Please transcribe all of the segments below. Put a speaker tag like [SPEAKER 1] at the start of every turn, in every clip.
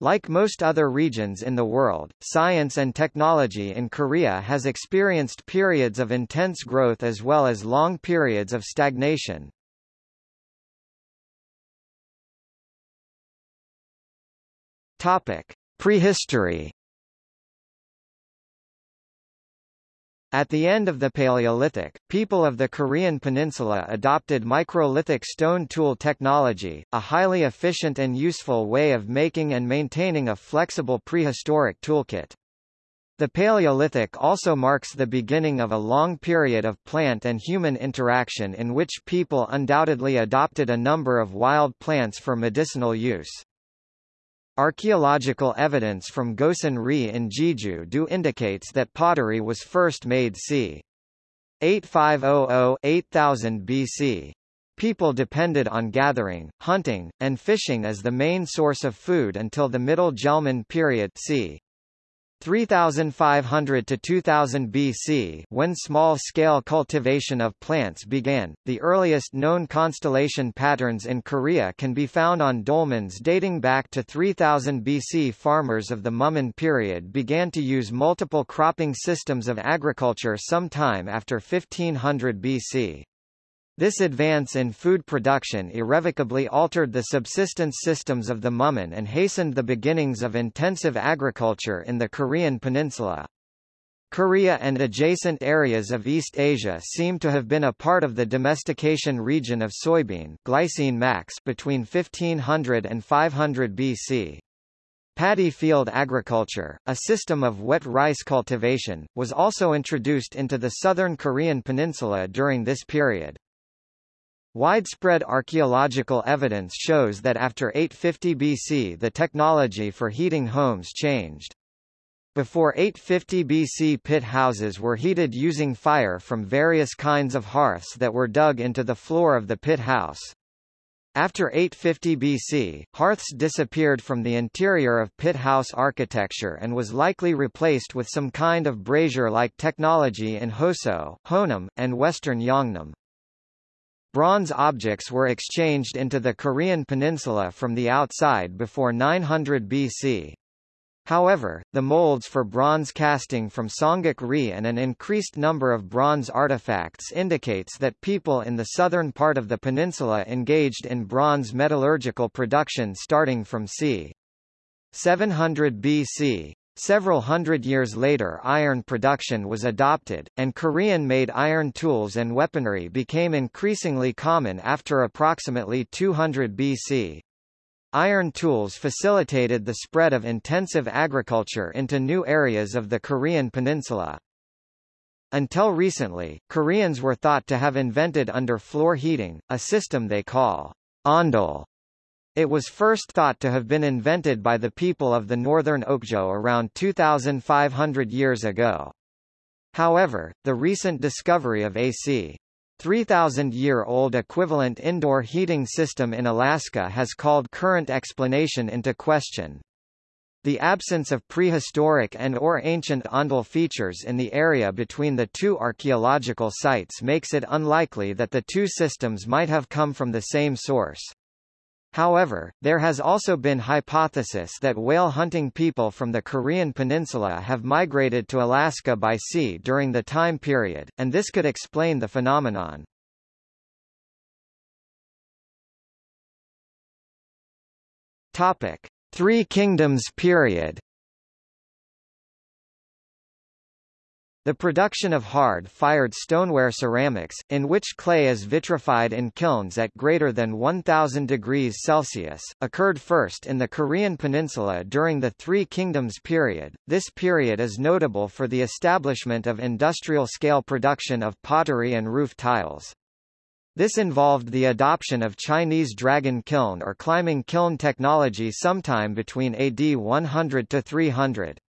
[SPEAKER 1] Like most other regions in the world, science and technology in Korea has experienced periods of intense growth as well as long periods of stagnation. Topic: Prehistory At the end of the Paleolithic, people of the Korean peninsula adopted microlithic stone tool technology, a highly efficient and useful way of making and maintaining a flexible prehistoric toolkit. The Paleolithic also marks the beginning of a long period of plant and human interaction in which people undoubtedly adopted a number of wild plants for medicinal use. Archaeological evidence from Gosan-ri in Jeju-do indicates that pottery was first made c. 8500–8000 BC. People depended on gathering, hunting, and fishing as the main source of food until the Middle Jeulmun period c. 3500 to 2000 BC when small-scale cultivation of plants began. The earliest known constellation patterns in Korea can be found on dolmens dating back to 3000 BC. Farmers of the Mumun period began to use multiple cropping systems of agriculture sometime after 1500 BC. This advance in food production irrevocably altered the subsistence systems of the Mumun and hastened the beginnings of intensive agriculture in the Korean peninsula. Korea and adjacent areas of East Asia seem to have been a part of the domestication region of soybean glycine max between 1500 and 500 BC. Paddy field agriculture, a system of wet rice cultivation, was also introduced into the southern Korean peninsula during this period. Widespread archaeological evidence shows that after 850 BC the technology for heating homes changed. Before 850 BC pit houses were heated using fire from various kinds of hearths that were dug into the floor of the pit house. After 850 BC, hearths disappeared from the interior of pit house architecture and was likely replaced with some kind of brazier-like technology in Hoseo, Honam, and western Yeongnam. Bronze objects were exchanged into the Korean peninsula from the outside before 900 BC. However, the molds for bronze casting from Songguk-ri and an increased number of bronze artifacts indicates that people in the southern part of the peninsula engaged in bronze metallurgical production starting from c. 700 BC. Several hundred years later iron production was adopted, and Korean-made iron tools and weaponry became increasingly common after approximately 200 BC. Iron tools facilitated the spread of intensive agriculture into new areas of the Korean peninsula. Until recently, Koreans were thought to have invented underfloor heating, a system they call ondol, it was first thought to have been invented by the people of the northern Okjeo around 2,500 years ago. However, the recent discovery of AC 3,000-year-old equivalent indoor heating system in Alaska has called current explanation into question. The absence of prehistoric and or ancient ondol features in the area between the two archaeological sites makes it unlikely that the two systems might have come from the same source. However, there has also been hypothesis that whale hunting people from the Korean peninsula have migrated to Alaska by sea during the time period, and this could explain the phenomenon. Topic: Three Kingdoms period The production of hard-fired stoneware ceramics, in which clay is vitrified in kilns at greater than 1000 degrees Celsius, occurred first in the Korean peninsula during the Three Kingdoms period. This period is notable for the establishment of industrial-scale production of pottery and roof tiles. This involved the adoption of Chinese dragon kiln or climbing kiln technology sometime between AD 100 to 300.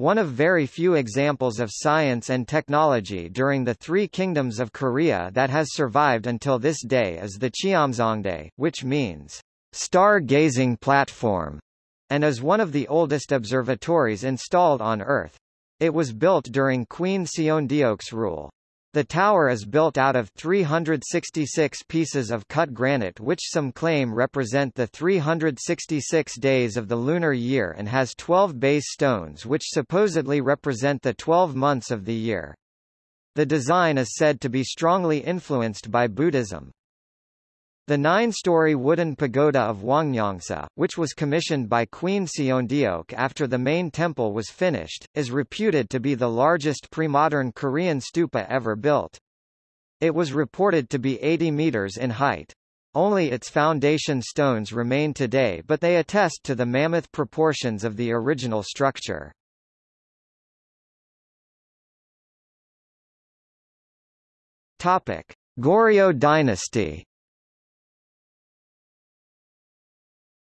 [SPEAKER 1] One of very few examples of science and technology during the Three Kingdoms of Korea that has survived until this day is the Cheomseongdae, which means star-gazing platform, and is one of the oldest observatories installed on Earth. It was built during Queen Seondeok's rule. The tower is built out of 366 pieces of cut granite which some claim represent the 366 days of the lunar year and has 12 base stones which supposedly represent the 12 months of the year. The design is said to be strongly influenced by Buddhism. The nine-story wooden pagoda of Hwangnyongsa, which was commissioned by Queen Seondeok after the main temple was finished, is reputed to be the largest pre-modern Korean stupa ever built. It was reported to be 80 meters in height. Only its foundation stones remain today but they attest to the mammoth proportions of the original structure. Topic: Goryeo dynasty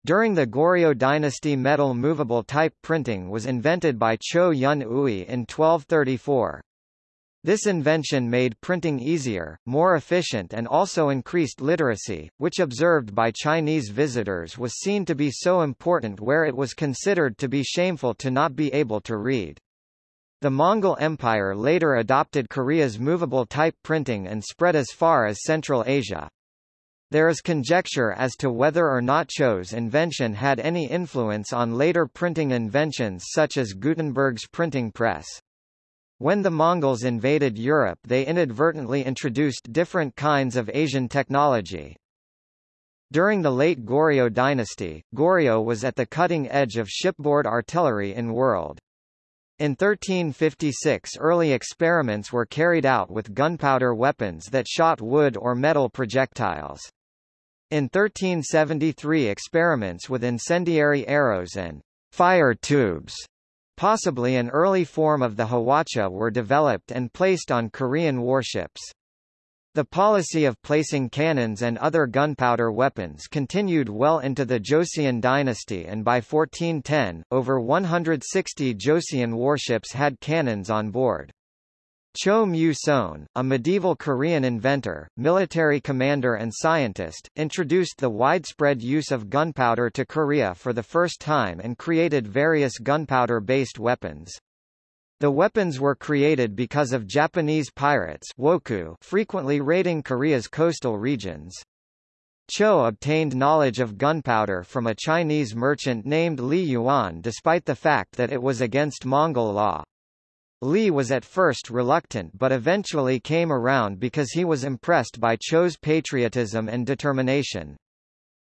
[SPEAKER 1] During the Goryeo dynasty metal movable type printing was invented by Cho Yun Ui in 1234. This invention made printing easier, more efficient and also increased literacy, which observed by Chinese visitors was seen to be so important where it was considered to be shameful to not be able to read. The Mongol Empire later adopted Korea's movable type printing and spread as far as Central Asia. There is conjecture as to whether or not Cho's invention had any influence on later printing inventions such as Gutenberg's printing press. When the Mongols invaded Europe they inadvertently introduced different kinds of Asian technology. During the late Goryeo dynasty, Goryeo was at the cutting edge of shipboard artillery in the world. In 1356 early experiments were carried out with gunpowder weapons that shot wood or metal projectiles. In 1373 experiments with incendiary arrows and fire tubes, possibly an early form of the Hwacha were developed and placed on Korean warships. The policy of placing cannons and other gunpowder weapons continued well into the Joseon dynasty and by 1410, over 160 Joseon warships had cannons on board. Cho Mu-son, a medieval Korean inventor, military commander and scientist, introduced the widespread use of gunpowder to Korea for the first time and created various gunpowder-based weapons. The weapons were created because of Japanese pirates wokou frequently raiding Korea's coastal regions. Cho obtained knowledge of gunpowder from a Chinese merchant named Li Yuan despite the fact that it was against Mongol law. Li was at first reluctant but eventually came around because he was impressed by Cho's patriotism and determination.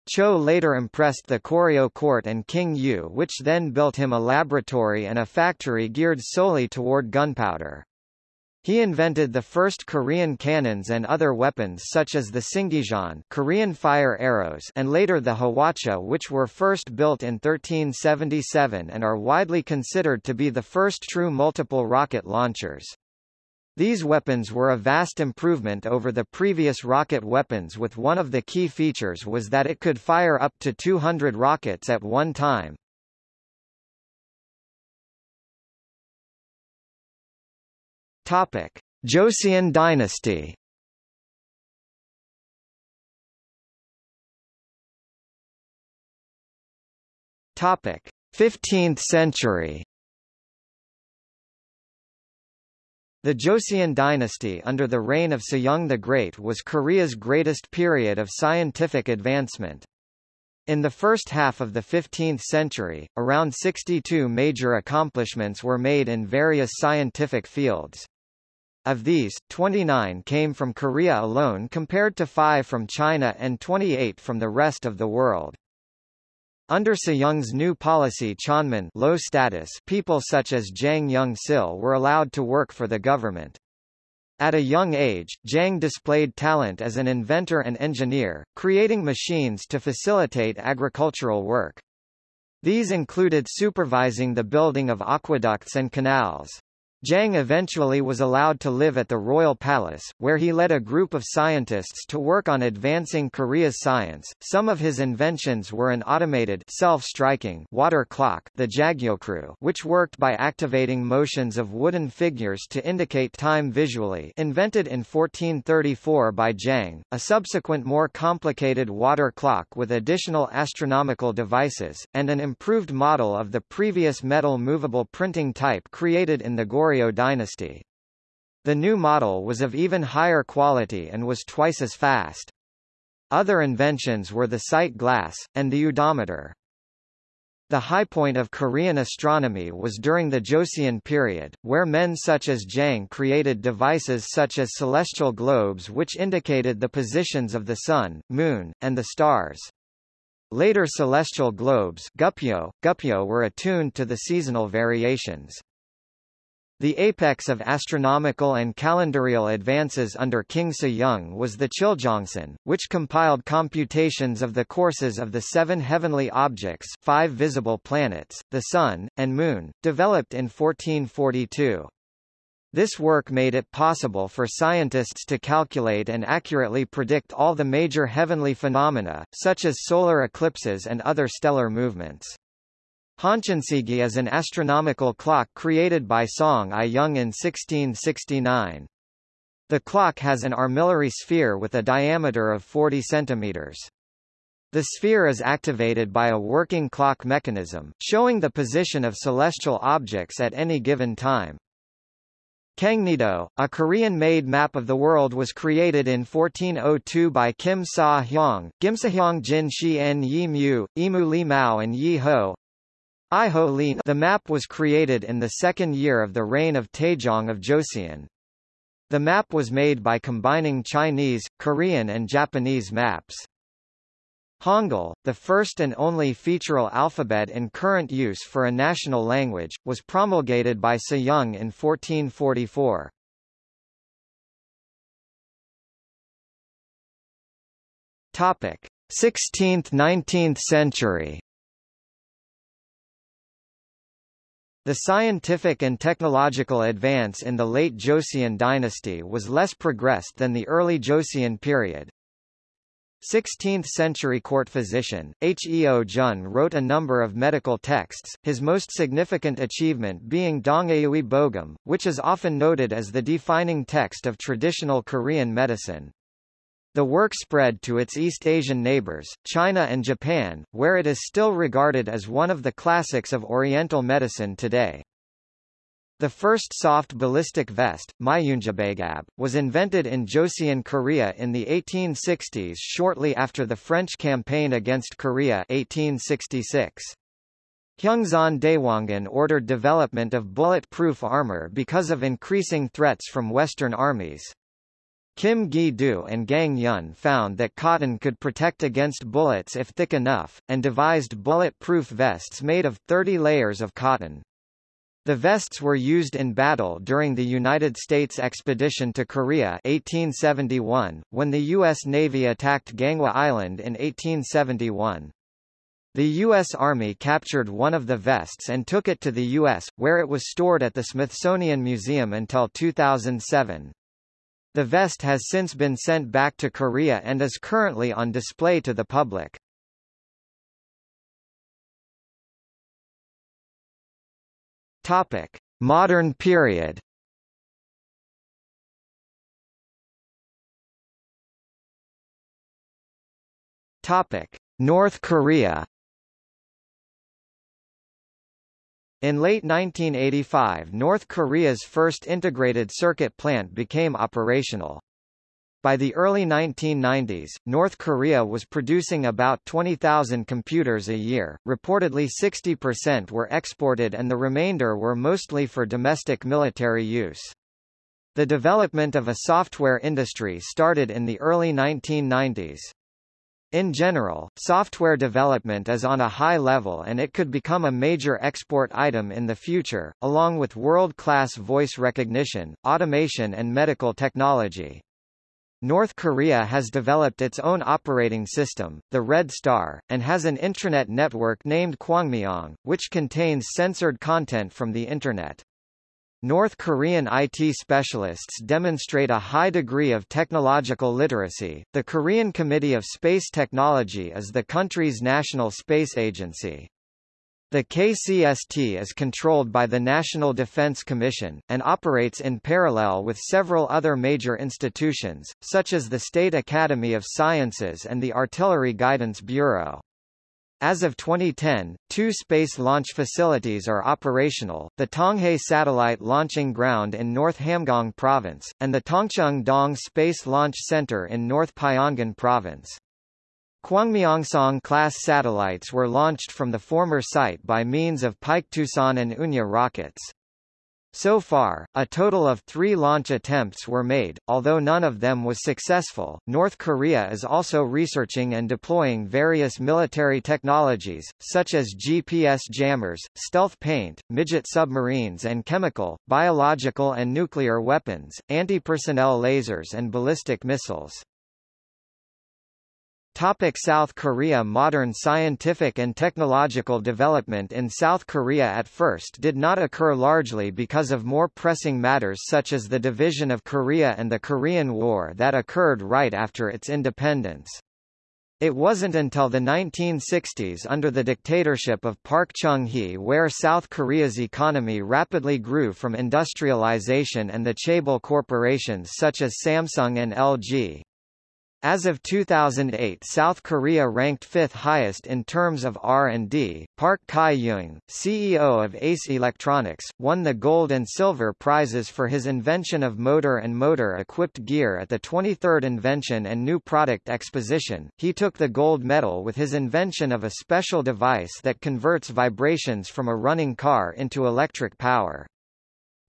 [SPEAKER 1] Cho later impressed the Goryeo court and King Yu which then built him a laboratory and a factory geared solely toward gunpowder. He invented the first Korean cannons and other weapons such as the Singijeon Korean fire arrows and later the Hwacha which were first built in 1377 and are widely considered to be the first true multiple rocket launchers. These weapons were a vast improvement over the previous rocket weapons with one of the key features was that it could fire up to 200 rockets at one time. Topic: Joseon dynasty. Topic: 15th century. The Joseon dynasty under the reign of Sejong the Great was Korea's greatest period of scientific advancement. In the first half of the 15th century, around 62 major accomplishments were made in various scientific fields. Of these, 29 came from Korea alone compared to 5 from China and 28 from the rest of the world. Under Sejong's new policy Chonmun low status people such as Jang Young-sil were allowed to work for the government. At a young age, Jang displayed talent as an inventor and engineer, creating machines to facilitate agricultural work. These included supervising the building of aqueducts and canals. Jang eventually was allowed to live at the Royal Palace, where he led a group of scientists to work on advancing Korea's science. Some of his inventions were an automated self-striking water clock, the Jagyeokru, which worked by activating motions of wooden figures to indicate time visually, invented in 1434 by Jang, a subsequent more complicated water clock with additional astronomical devices, and an improved model of the previous metal movable printing type created in the Goryeo dynasty. The new model was of even higher quality and was twice as fast. Other inventions were the sight glass, and the odometer. The high point of Korean astronomy was during the Joseon period, where men such as Jang created devices such as celestial globes which indicated the positions of the Sun, Moon, and the stars. Later celestial globes Gupyo, Gupyo were attuned to the seasonal variations. The apex of astronomical and calendarial advances under King Sejong was the Chiljeongsan, which compiled computations of the courses of the seven heavenly objects five visible planets, the Sun, and Moon, developed in 1442. This work made it possible for scientists to calculate and accurately predict all the major heavenly phenomena, such as solar eclipses and other stellar movements. Hanshinseegi is an astronomical clock created by Song I-young in 1669. The clock has an armillary sphere with a diameter of 40 centimeters. The sphere is activated by a working clock mechanism, showing the position of celestial objects at any given time. Kangnido, a Korean-made map of the world was created in 1402 by Kim Sa-hyong, Gimsahyong Jin Shi En Yi Mu, Imu Li Mao and Yi Ho, the map was created in the second year of the reign of Taejong of Joseon. The map was made by combining Chinese, Korean and Japanese maps. Hangul, the first and only featural alphabet in current use for a national language, was promulgated by Sejong in 1444. Topic: 16th–19th century The scientific and technological advance in the late Joseon dynasty was less progressed than the early Joseon period. 16th-century court physician, Heo Jun wrote a number of medical texts, his most significant achievement being Dongui Bogam, which is often noted as the defining text of traditional Korean medicine. The work spread to its East Asian neighbors, China and Japan, where it is still regarded as one of the classics of Oriental medicine today. The first soft ballistic vest, Myunjabagab, was invented in Joseon, Korea in the 1860s shortly after the French campaign against Korea 1866. Heungseon Daewongun ordered development of bullet-proof armor because of increasing threats from Western armies. Kim Gi-do and Gang Yun found that cotton could protect against bullets if thick enough, and devised bullet-proof vests made of 30 layers of cotton. The vests were used in battle during the United States expedition to Korea 1871, when the U.S. Navy attacked Ganghwa Island in 1871. The U.S. Army captured one of the vests and took it to the U.S., where it was stored at the Smithsonian Museum until 2007. The vest has since been sent back to Korea and is currently on display to the public. Topic: Modern period. Topic: North Korea. In late 1985 North Korea's first integrated circuit plant became operational. By the early 1990s, North Korea was producing about 20,000 computers a year, reportedly 60% were exported and the remainder were mostly for domestic military use. The development of a software industry started in the early 1990s. In general, software development is on a high level and it could become a major export item in the future, along with world-class voice recognition, automation and medical technology. North Korea has developed its own operating system, the Red Star, and has an intranet network named Kwangmyong, which contains censored content from the Internet. North Korean IT specialists demonstrate a high degree of technological literacy. The Korean Committee of Space Technology is the country's national space agency. The KCST is controlled by the National Defense Commission, and operates in parallel with several other major institutions, such as the State Academy of Sciences and the Artillery Guidance Bureau. As of 2010, two space launch facilities are operational, the Tonghae Satellite Launching Ground in North Hamgyong Province, and the Tongchang Dong Space Launch Center in North Pyongan Province. Kwangmyongsong-class satellites were launched from the former site by means of Paektusan and Unha rockets. So far, a total of three launch attempts were made, although none of them was successful. North Korea is also researching and deploying various military technologies, such as GPS jammers, stealth paint, midget submarines, and chemical, biological, and nuclear weapons, anti personnel lasers, and ballistic missiles. Topic South Korea Modern scientific and technological development in South Korea at first did not occur largely because of more pressing matters such as the division of Korea and the Korean War that occurred right after its independence. It wasn't until the 1960s under the dictatorship of Park Chung-hee where South Korea's economy rapidly grew from industrialization and the chaebol corporations such as Samsung and LG. As of 2008 South Korea ranked fifth highest in terms of R&D. Park Kai-young, CEO of Ace Electronics, won the gold and silver prizes for his invention of motor and motor-equipped gear at the 23rd Invention and New Product Exposition. He took the gold medal with his invention of a special device that converts vibrations from a running car into electric power.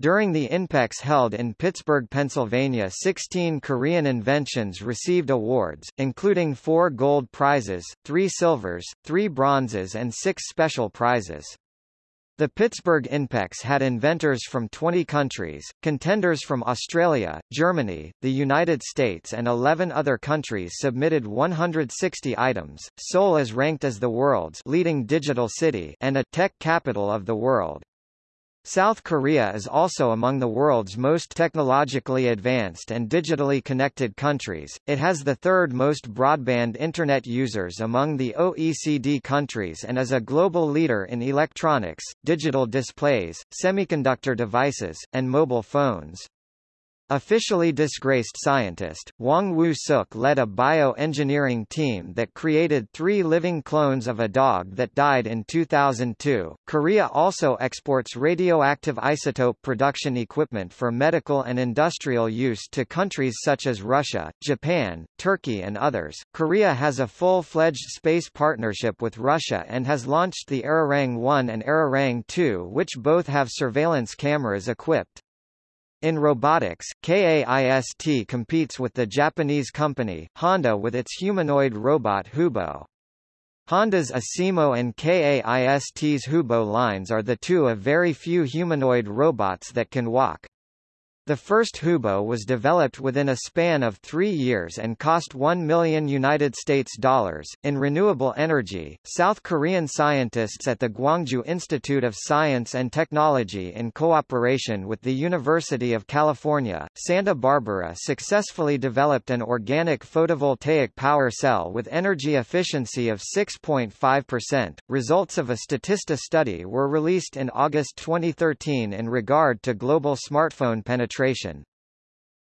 [SPEAKER 1] During the INPEX held in Pittsburgh, Pennsylvania 16 Korean inventions received awards, including four gold prizes, three silvers, three bronzes and six special prizes. The Pittsburgh INPEX had inventors from 20 countries, contenders from Australia, Germany, the United States and 11 other countries submitted 160 items. Seoul is ranked as the world's leading digital city and a tech capital of the world. South Korea is also among the world's most technologically advanced and digitally connected countries. It has the third most broadband internet users among the OECD countries and is a global leader in electronics, digital displays, semiconductor devices, and mobile phones. Officially disgraced scientist, Hwang Woo-suk led a bioengineering team that created three living clones of a dog that died in 2002. Korea also exports radioactive isotope production equipment for medical and industrial use to countries such as Russia, Japan, Turkey and others. Korea has a full-fledged space partnership with Russia and has launched the Arirang 1 and Arirang 2 which both have surveillance cameras equipped. In robotics, KAIST competes with the Japanese company, Honda with its humanoid robot Hubo. Honda's Asimo and KAIST's Hubo lines are the two of very few humanoid robots that can walk. The first Hubo was developed within a span of three years and cost 1 million United States dollars. In renewable energy, South Korean scientists at the Gwangju Institute of Science and Technology in cooperation with the University of California, Santa Barbara successfully developed an organic photovoltaic power cell with energy efficiency of 6.5%. Results of a Statista study were released in August 2013 in regard to global smartphone penetration penetration.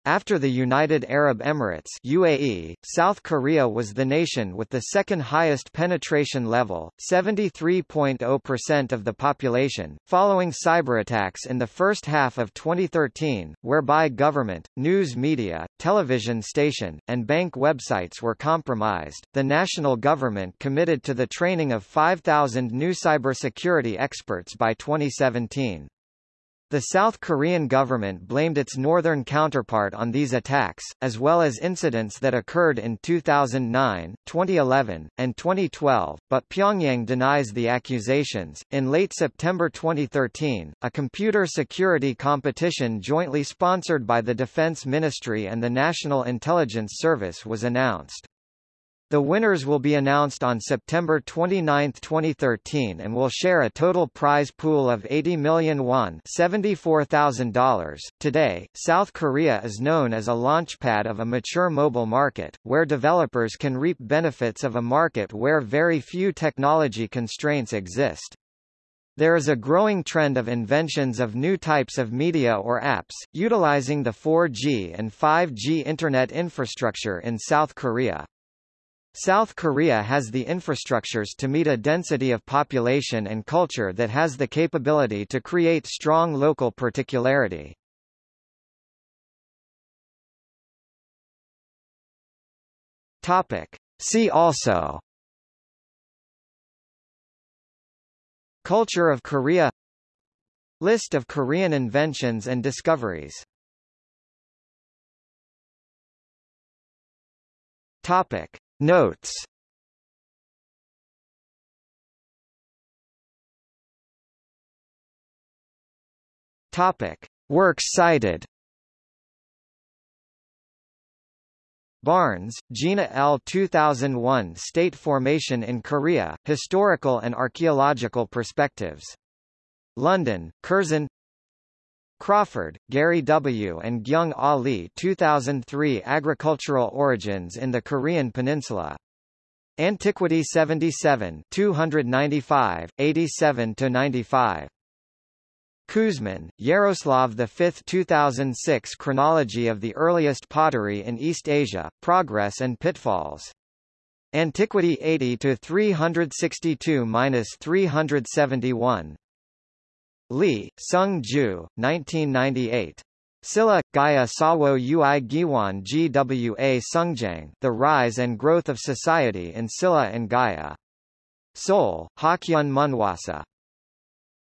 [SPEAKER 1] After the United Arab Emirates UAE, South Korea was the nation with the second highest penetration level, 73.0% of the population, following cyberattacks in the first half of 2013, whereby government, news media, television station, and bank websites were compromised. The national government committed to the training of 5,000 new cybersecurity experts by 2017. The South Korean government blamed its northern counterpart on these attacks, as well as incidents that occurred in 2009, 2011, and 2012, but Pyongyang denies the accusations. In late September 2013, a computer security competition jointly sponsored by the Defense Ministry and the National Intelligence Service was announced. The winners will be announced on September 29, 2013 and will share a total prize pool of 80 million won $74,000. Today, South Korea is known as a launchpad of a mature mobile market, where developers can reap benefits of a market where very few technology constraints exist. There is a growing trend of inventions of new types of media or apps, utilizing the 4G and 5G Internet infrastructure in South Korea. South Korea has the infrastructures to meet a density of population and culture that has the capability to create strong local particularity. Topic. See also Culture of Korea List of Korean inventions and discoveries Topic. Notes Topic. Works cited Barnes, Gina L. 2001 State Formation in Korea, Historical and Archaeological Perspectives. London, Curzon Crawford, Gary W. and Gyung Ah Lee 2003 Agricultural Origins in the Korean Peninsula. Antiquity 77 295, 87-95. Kuzmin, Yaroslav V 2006 Chronology of the Earliest Pottery in East Asia, Progress and Pitfalls. Antiquity 80 to 362-371. Lee, Sung Ju, 1998. Silla, Gaya Sawo Ui Giwan Gwa Sungjang The Rise and Growth of Society in Silla and Gaya. Seoul, Hakyun Munhwasa.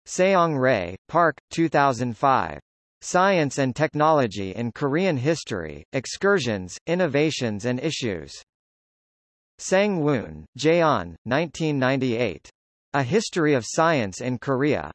[SPEAKER 1] Seong Rae, Park, 2005. Science and Technology in Korean History, Excursions, Innovations and Issues. Sang Woon, Jaeon, 1998. A History of Science in Korea.